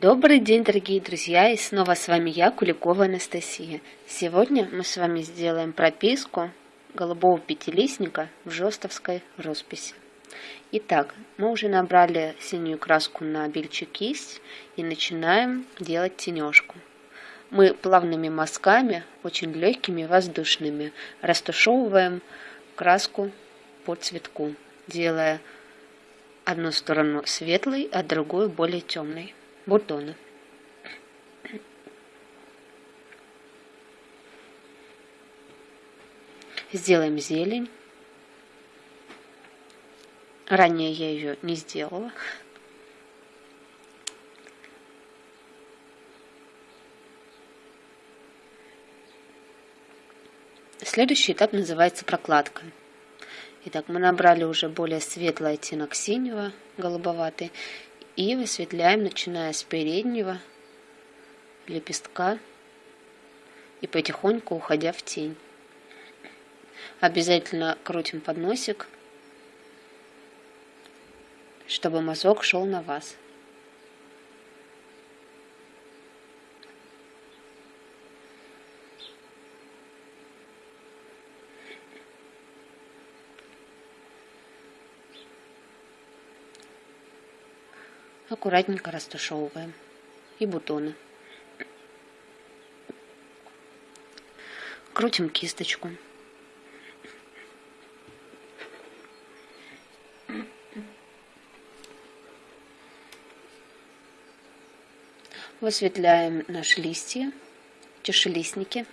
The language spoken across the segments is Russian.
Добрый день, дорогие друзья, и снова с вами я, Куликова Анастасия. Сегодня мы с вами сделаем прописку голубого пятилистника в жестовской росписи. Итак, мы уже набрали синюю краску на бельчик кисть и начинаем делать тенежку. Мы плавными мазками, очень легкими, воздушными, растушевываем краску по цветку, делая одну сторону светлой, а другую более темной бутоны. Сделаем зелень. Ранее я ее не сделала. Следующий этап называется прокладка. Итак, мы набрали уже более светлый оттенок синего, голубоватый, и высветляем, начиная с переднего лепестка и потихоньку уходя в тень. Обязательно крутим подносик, чтобы мазок шел на вас. Аккуратненько растушевываем и бутоны. Крутим кисточку. Высветляем наши листья, чашелистники.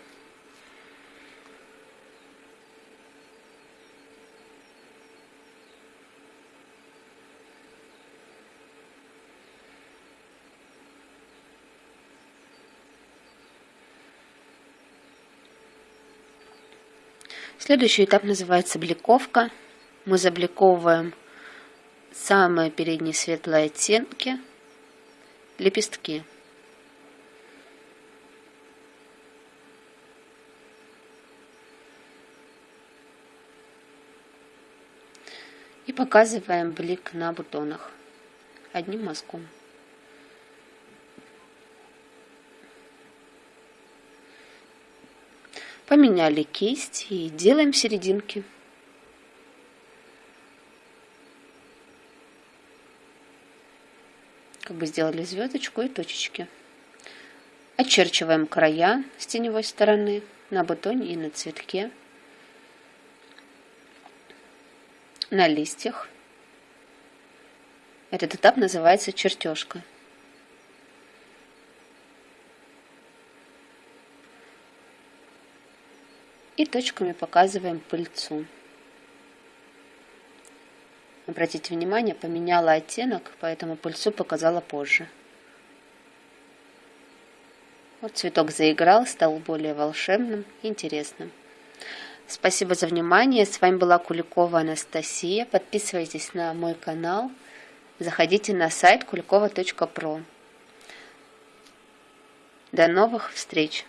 Следующий этап называется бликовка. Мы забликовываем самые передние светлые оттенки, лепестки. И показываем блик на бутонах одним мазком. Поменяли кисть и делаем серединки. Как бы сделали звездочку и точечки. Очерчиваем края с теневой стороны на бутоне и на цветке, на листьях. Этот этап называется чертежка. И точками показываем пыльцу. Обратите внимание, поменяла оттенок, поэтому пыльцу показала позже. Вот цветок заиграл, стал более волшебным, интересным. Спасибо за внимание. С вами была Куликова Анастасия. Подписывайтесь на мой канал. Заходите на сайт kulikova.pro. До новых встреч!